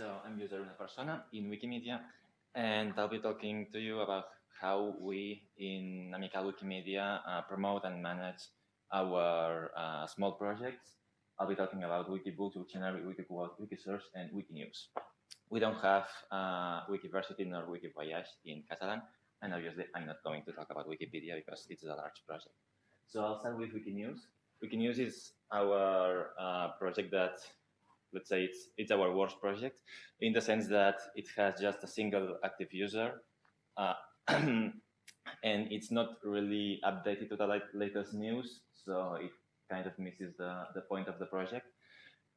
So I'm user una persona in Wikimedia, and I'll be talking to you about how we in Amical Wikimedia uh, promote and manage our uh, small projects. I'll be talking about Wikibooks, Wiktionary, Wikiquote, Wikisource, and Wikinews. We don't have uh, Wikiversity nor Wikivoyage in Catalan, and obviously I'm not going to talk about Wikipedia because it's a large project. So I'll start with Wikinews. Wikinews is our uh, project that let's say it's it's our worst project in the sense that it has just a single active user uh, and it's not really updated to the latest news so it kind of misses the, the point of the project.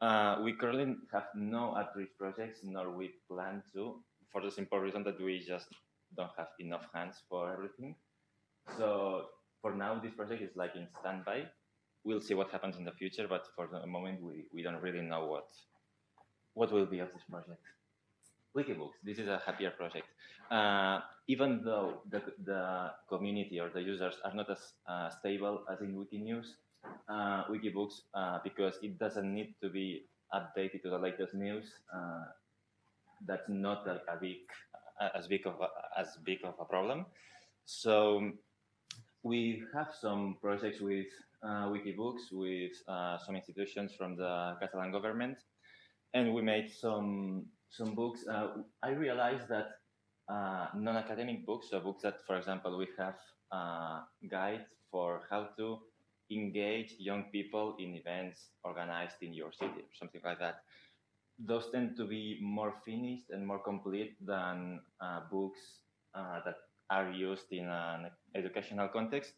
Uh, we currently have no outreach projects nor we plan to for the simple reason that we just don't have enough hands for everything. So for now this project is like in standby we'll see what happens in the future, but for the moment, we, we don't really know what what will be of this project. Wikibooks, this is a happier project. Uh, even though the, the community or the users are not as uh, stable as in Wikinews, uh, Wikibooks, uh, because it doesn't need to be updated to the latest news, uh, that's not a, a big, as big of a, as big of a problem. So we have some projects with uh, Wikibooks with uh, some institutions from the Catalan government, and we made some some books. Uh, I realized that uh, non-academic books, so books that, for example, we have uh, guides for how to engage young people in events organized in your city, or something like that. Those tend to be more finished and more complete than uh, books that are used in an educational context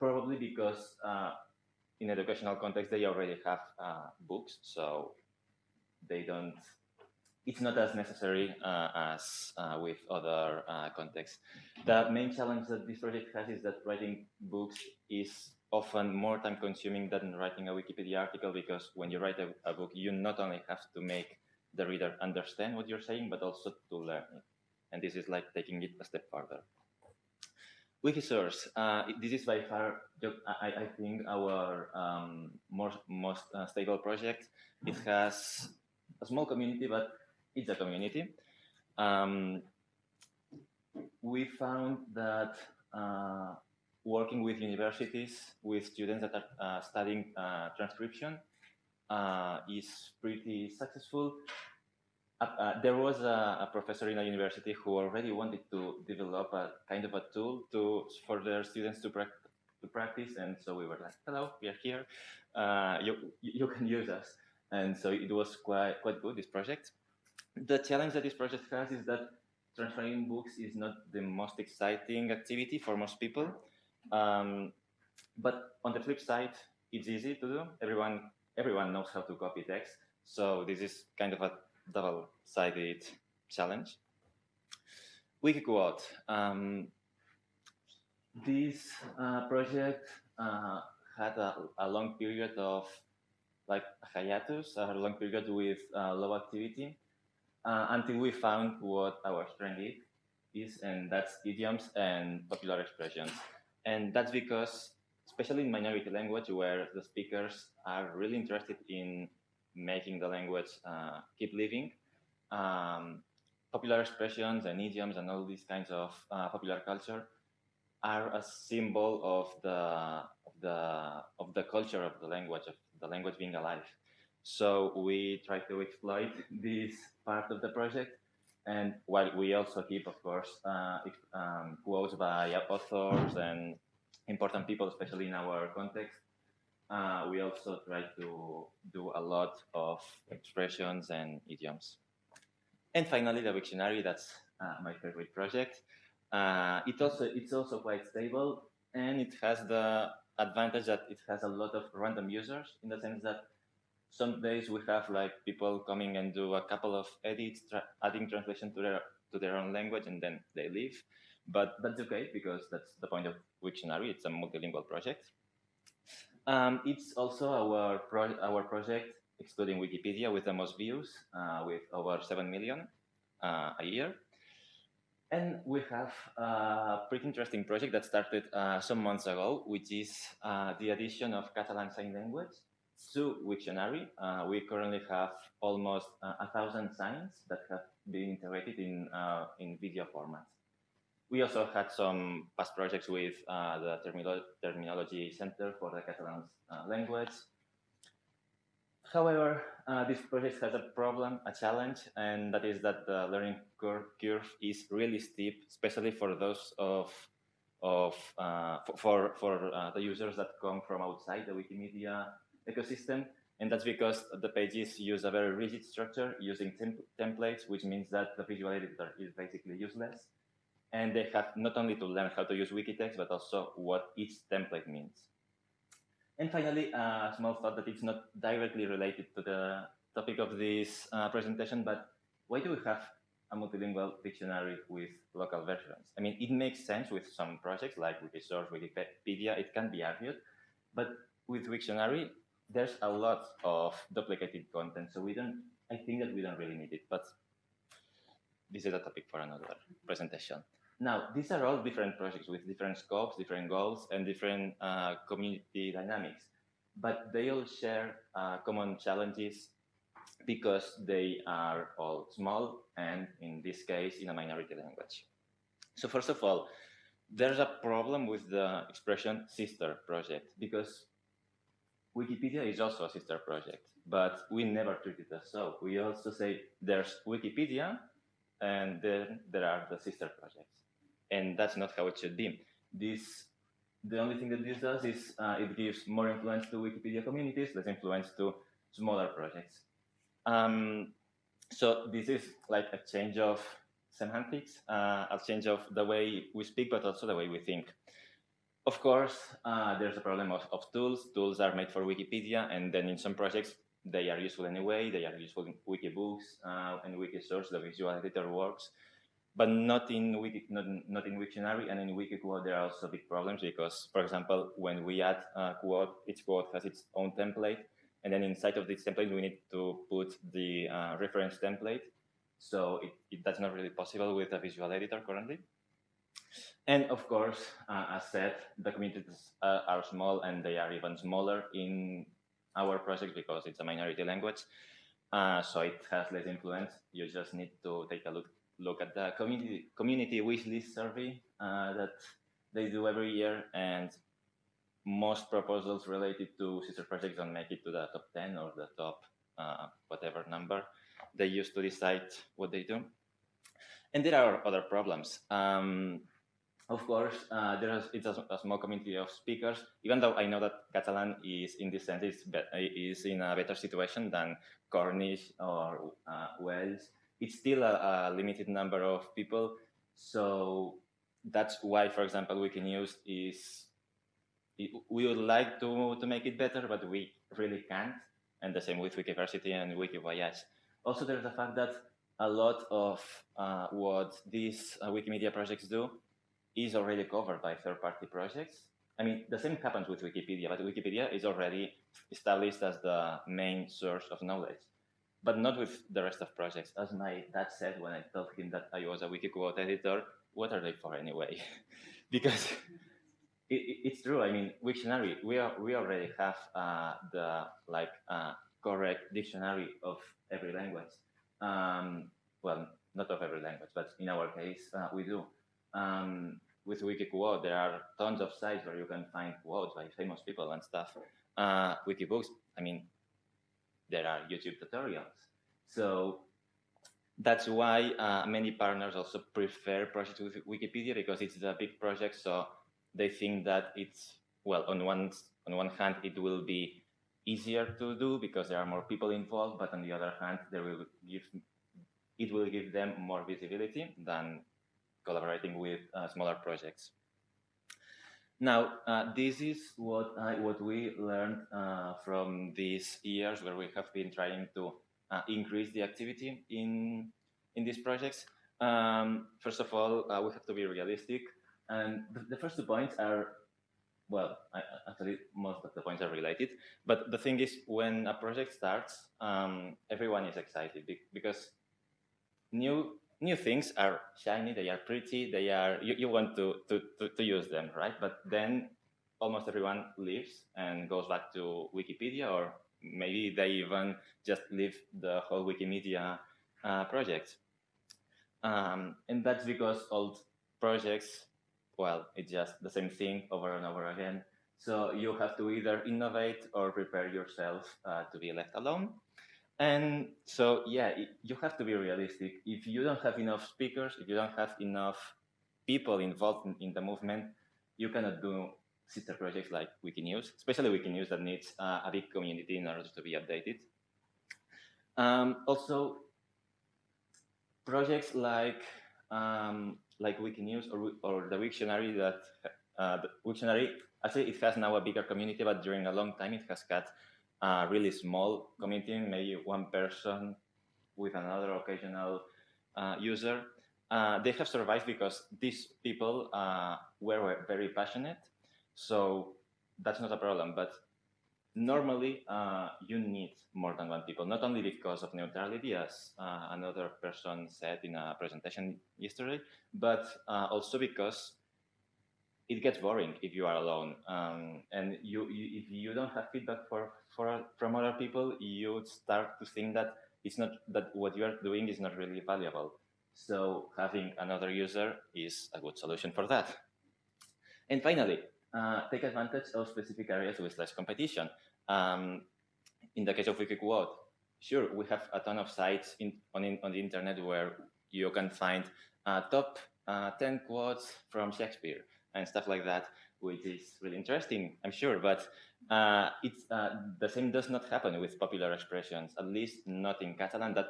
probably because uh, in educational context they already have uh, books, so they don't. It's not as necessary uh, as uh, with other uh, contexts. The main challenge that this project has is that writing books is often more time consuming than writing a Wikipedia article because when you write a, a book, you not only have to make the reader understand what you're saying, but also to learn it. And this is like taking it a step further. Wikisource, uh, this is by far, I, I think, our um, most, most uh, stable project. It has a small community, but it's a community. Um, we found that uh, working with universities, with students that are uh, studying uh, transcription, uh, is pretty successful. Uh, uh, there was a, a, professor in a university who already wanted to develop a kind of a tool to for their students to, pra to practice, and so we were like, "Hello, we are here. Uh, you you can use us." And so it was quite quite good this project. The challenge that this project has is that transferring books is not the most exciting activity for most people. Um, but on the flip side, it's easy to do. Everyone everyone knows how to copy text, so this is kind of a double-sided challenge. we Wikiquote. Um, this uh, project uh, had a, a, long period of like hiatus, a long period with uh, low activity uh, until we found what our strength is, and that's idioms and popular expressions. And that's because, especially in minority language, where the speakers are really interested in making the language uh, keep living. Um, popular expressions and idioms and all these kinds of uh, popular culture are a symbol of the of the of the culture of the language of the language being alive. So we try to exploit this part of the project, and while we also keep, of course, uh, um, quotes by authors and important people, especially in our context, uh, we also try to do a lot of expressions and idioms. And finally, the Wiktionary, that's uh, my favorite project. Uh, it also, it's also quite stable and it has the advantage that it has a lot of random users in the sense that some days we have like people coming and do a couple of edits, tra adding translation to their to their own language, and then they leave. But that's okay because that's the point of Wiktionary. It's a multilingual project. Um, it's also our pro our project, excluding Wikipedia, with the most views, uh, with over 7 million uh, a year. And we have a pretty interesting project that started uh, some months ago, which is uh, the addition of Catalan Sign Language. to Wiktionary. Uh, we currently have almost uh, a thousand signs that have been integrated in, in video formats. We also had some past projects with uh, the Termino Terminology Center for the Catalan uh, language. However, uh, this project has a problem, a challenge, and that is that the learning curve, curve is really steep, especially for those of of uh, for for uh, the users that come from outside the Wikimedia ecosystem, and that's because the pages use a very rigid structure using temp templates, which means that the visual editor is basically useless, and they have not only to learn how to use Wikitext, but also what each template means. And finally, a small thought that it's not directly related to the topic of this uh, presentation, but why do we have a multilingual dictionary with local versions. I mean, it makes sense with some projects like Wikisource, Wikipedia, it can be argued, but with Wiktionary, there's a lot of duplicated content, so we don't, I think that we don't really need it, but this is a topic for another presentation. Now, these are all different projects with different scopes, different goals, and different uh, community dynamics, but they all share uh, common challenges because they are all small and in this case in a minority language. So first of all, there's a problem with the expression sister project because Wikipedia is also a sister project, but we never treat it as so. We also say there's Wikipedia and then there are the sister projects. And that's not how it should be. This, the only thing that this does is uh, it gives more influence to Wikipedia communities, less influence to smaller projects. Um, so this is like a change of semantics, uh, a change of the way we speak, but also the way we think. Of course, uh, there's a problem of, of, tools. Tools are made for Wikipedia, and then in some projects, they are useful anyway. They are useful in Wikibooks uh, and Wikisource, the visual editor works, but not in Wiki, not, not in Wiktionary and in Wikiquote. There are also big problems because, for example, when we add a quote, each quote has its own template, and then inside of this template, we need to put the uh, reference template. So it, it, that's not really possible with a visual editor currently. And of course, uh, as said, the communities uh, are small and they are even smaller in our project because it's a minority language. Uh, so it has less influence. You just need to take a look look at the community community wishlist survey uh, that they do every year, and most proposals related to sister projects don't make it to the top 10 or the top uh, whatever number they use to decide what they do. And there are other problems. Um, of course, uh, there is it's a, a, small community of speakers, even though I know that Catalan is, in this sense, is, is in a better situation than Cornish or uh, Welsh. It's still a, a, limited number of people. So that's why, for example, Wikinews is we would like to, to make it better, but we really can't. And the same with Wikiversity and Wikivoyage. Also, there's the fact that a lot of uh, what these uh, Wikimedia projects do is already covered by third-party projects. I mean, the same happens with Wikipedia, but Wikipedia is already established as the main source of knowledge, but not with the rest of projects. As my dad said when I told him that I was a Wikiquote editor, what are they for anyway? because it, it's true. I mean, Wiktionary, we are, we already have uh, the like uh, correct dictionary of every language. Um, well, not of every language, but in our case, uh, we do. Um, with Wikiquote, there are tons of sites where you can find quotes by famous people and stuff. Uh, Wikibooks, I mean, there are YouTube tutorials. So that's why uh, many partners also prefer projects with Wikipedia because it's a big project. So they think that it's well on one on one hand it will be easier to do because there are more people involved, but on the other hand, there will give it will give them more visibility than collaborating with uh, smaller projects. Now, uh, this is what I, what we learned uh, from these years where we have been trying to uh, increase the activity in in these projects. Um, first of all, uh, we have to be realistic. And the, the first two points are, well, I, actually most of the points are related. But the thing is, when a project starts, um, everyone is excited because new new things are shiny, they are pretty, they are you, you want to, to, to, to use them, right? But then almost everyone leaves and goes back to Wikipedia or maybe they even just leave the whole Wikimedia uh, project. Um, and that's because old projects, well, it's just the same thing over and over again. So you have to either innovate or prepare yourself uh, to be left alone. And so, yeah, you have to be realistic. If you don't have enough speakers, if you don't have enough people involved in, in the movement, you cannot do sister projects like Wikinews, especially Wikinews that needs uh, a big community in order to be updated. Um, also, projects like um, like Wikinews or, or the Wiktionary that uh, the Wiktionary actually it has now a bigger community, but during a long time it has got a really small community, maybe one person with another occasional uh, user. Uh, they have survived because these people uh, were very passionate. So that's not a problem. But normally uh, you need more than one people, not only because of neutrality, as uh, another person said in a presentation yesterday, but uh, also because it gets boring if you are alone. Um, and you, you, if you don't have feedback for, for, from other people, you start to think that it's not that what you are doing is not really valuable. So having another user is a good solution for that. And finally, uh, take advantage of specific areas with less competition. Um, in the case of Wikiquote, sure, we have a ton of sites in, on, in, on the internet where you can find uh, top uh, 10 quotes from Shakespeare and stuff like that, which is really interesting, I'm sure. But uh, it's uh, the same does not happen with popular expressions, at least not in Catalan. That,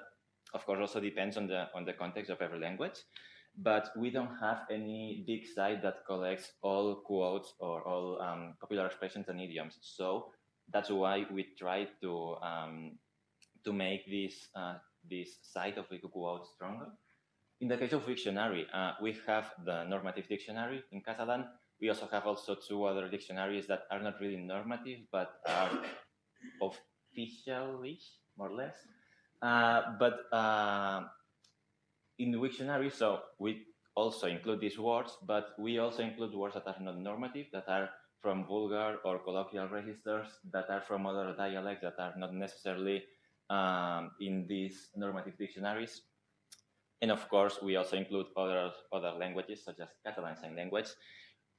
of course, also depends on the on the context of every language but we don't have any big site that collects all quotes or all um, popular expressions and idioms. So that's why we try to um, to make this uh, this site of Wikiquote stronger. In the case of dictionary, uh, we have the normative dictionary in Catalan. We also have also two other dictionaries that are not really normative, but are official-ish, more or less. Uh, but uh, in the Wiktionary, so we also include these words, but we also include words that are not normative, that are from vulgar or colloquial registers, that are from other dialects that are not necessarily um, in these normative dictionaries. And of course, we also include other, other languages, such as Catalan Sign Language,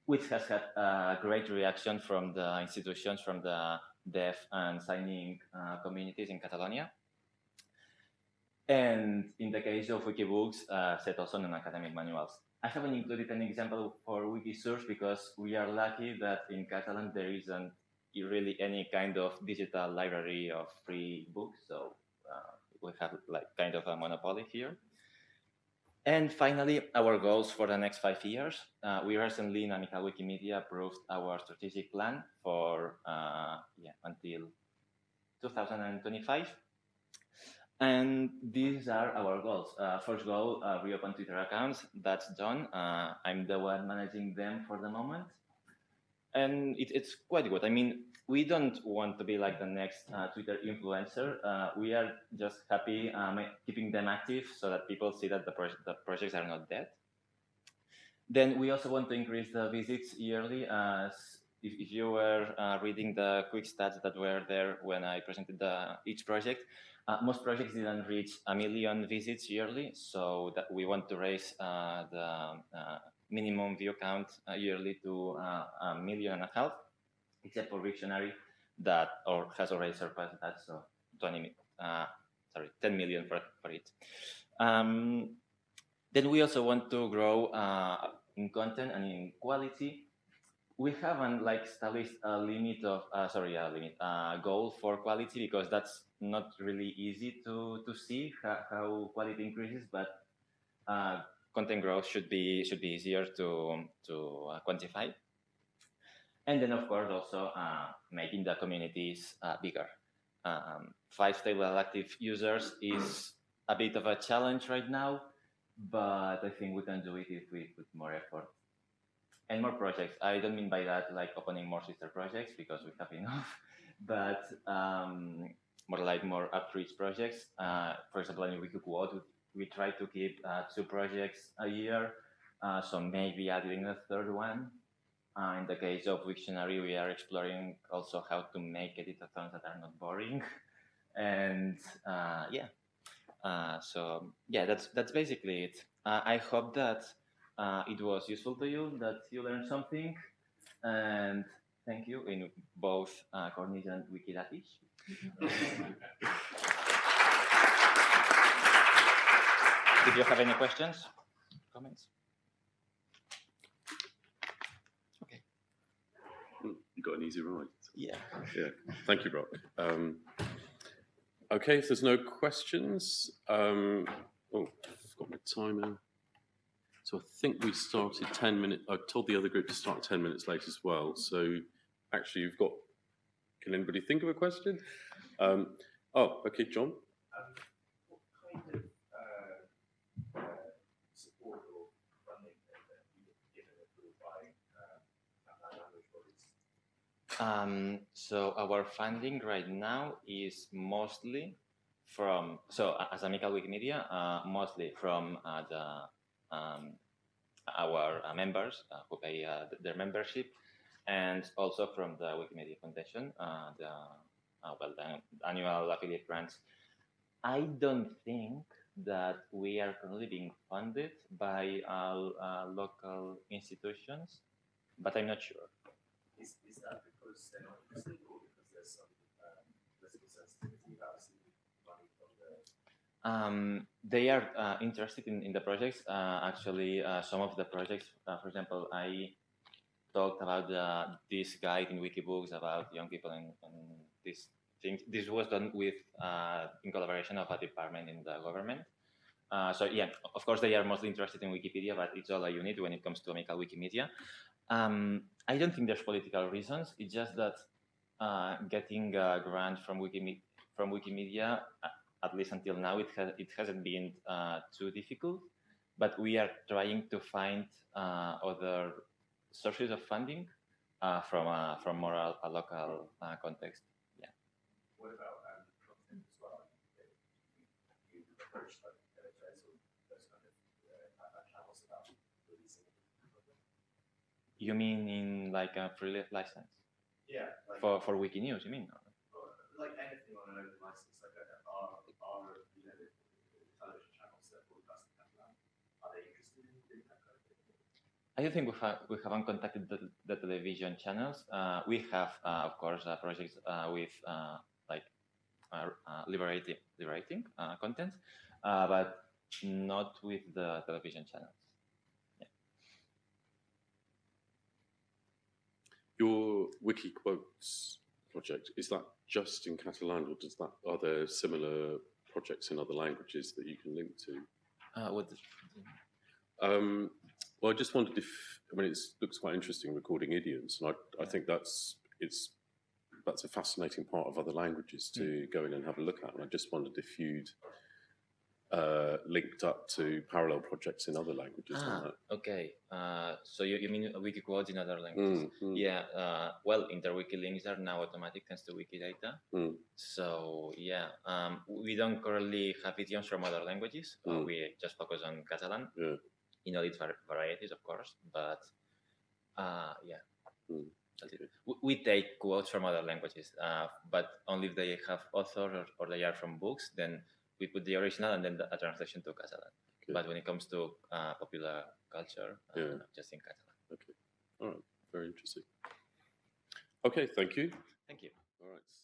which has had a great reaction from the institutions, from the deaf and signing uh, communities in Catalonia. And in the case of Wikibooks, uh, set also non-academic manuals. I haven't included an example for Wikisource because we are lucky that in Catalan there isn't really any kind of digital library of free books. So uh, we have like kind of a monopoly here. And finally, our goals for the next five years. Uh, we recently in Amical Wikimedia approved our strategic plan for uh, yeah, until 2025. And these are our goals. Uh, first goal, uh, reopen Twitter accounts. That's done. Uh, I'm the one managing them for the moment. And it, it's quite good. I mean, we don't want to be like the next uh, Twitter influencer. Uh, we are just happy um, keeping them active so that people see that the, pro the projects are not dead. Then we also want to increase the visits yearly. As if, if you were uh, reading the quick stats that were there when I presented the, each project, uh, most projects didn't reach a million visits yearly, so that we want to raise uh, the uh, minimum view count uh, yearly to uh, a million and a half, except for Wiktionary that or has already surpassed that, so 20, uh, sorry, 10 million for, for it. Um, then we also want to grow in content and in quality we haven't like established a limit of uh, sorry a limit a goal for quality because that's not really easy to to see how, how quality increases but uh, content growth should be should be easier to to uh, quantify and then of course also uh, making the communities uh, bigger um, five stable active users is a bit of a challenge right now but i think we can do it if we put more effort and more projects. I don't mean by that like opening more sister projects because we have enough, but um, more like more outreach projects. Uh, for example, in Wikiquote, we, try to keep uh, two projects a year, uh, so maybe adding a third one. Uh, in the case of Wiktionary, we are exploring also how to make editathons that are not boring. And yeah, so yeah, that's that's basically it. I hope that it was useful to you, that you learned something, and thank you in both uh, Cornish and Wikidatish. Did you have any questions, comments? You got an easy ride. Yeah. Yeah. Thank you, Brock. Um, okay, if there's no questions, um, oh, I've got my timer. So I think we started 10 minutes. I told the other group to start 10 minutes late as well. So actually, you've got. Can anybody think of a question? Um, oh, okay, John. Um, what kind of uh, uh, support or funding have you given approved by uh, Catalan language bodies? Um, so our funding right now is mostly from so as Amical Wikimedia, uh, mostly from uh, the um, our uh, members uh, who pay uh, their membership, and also from the Wikimedia Foundation, uh, the well the annual affiliate grants. I don't think that we are currently being funded by uh, local institutions, but I'm not sure. They're not because there's some political sensitivity about money from the Um, they are uh, interested in, in the projects. Uh, actually, uh, some of the projects, uh, for example, I talked about this guide in Wikibooks about young people and, and these things. This was done with uh, in collaboration of a department in the government. Uh, so yeah, of course they are mostly interested in Wikipedia, but it's all a unit when it comes to Amical Wikimedia. Um, I don't think there's political reasons. It's just that uh, getting a grant from Wikime- from Wikimedia at least until now, it, has, it hasn't been uh, too difficult, but we are trying to find uh, other sources of funding uh, from a, from more a, a local uh, context. what about um, content as well? You, approach editors or those kind of uh, uh, channels about releasing content? You mean in like a free license Yeah, like, for for Wikinews? You mean? like anything on an open license, like uh, are, are you know television channels that broadcast in Catalan, are they interested in doing that kind of thing? I don't think we, ha- we haven't contacted the, the television channels. Uh, we have, uh, of course, uh, projects uh, with uh, like uh, uh, liberating, liberating uh, content, uh, but not with the television channels. Your wiki quotes project is that just in Catalan, or does that are there similar projects in other languages that you can link to? Uh, what the- Um, well, I just wondered if I mean it looks quite interesting recording idioms, and I, I think that's it's that's a fascinating part of other languages to go in and have a look at. And I just wondered if you'd uh, linked up to parallel projects in other languages. Ah, like okay. Uh, so you, you mean wiki quotes in other languages? Mm, mm, Yeah. Uh, well, interwiki links are now automatic thanks to Wikidata. Mm. So yeah, um, we don't currently have idioms from other languages. Uh, Mm. we just focus on Catalan. Yeah. You know, its varieties, of course, but uh, yeah. Mm. We, we take quotes from other languages, uh, but only if they have authors or, or they are from books. Then we put the original and then the, a translation to Catalan. Okay. But when it comes to uh, popular culture, uh, Yeah. just in Catalan. Okay. All right, very interesting. Okay, thank you. Thank you.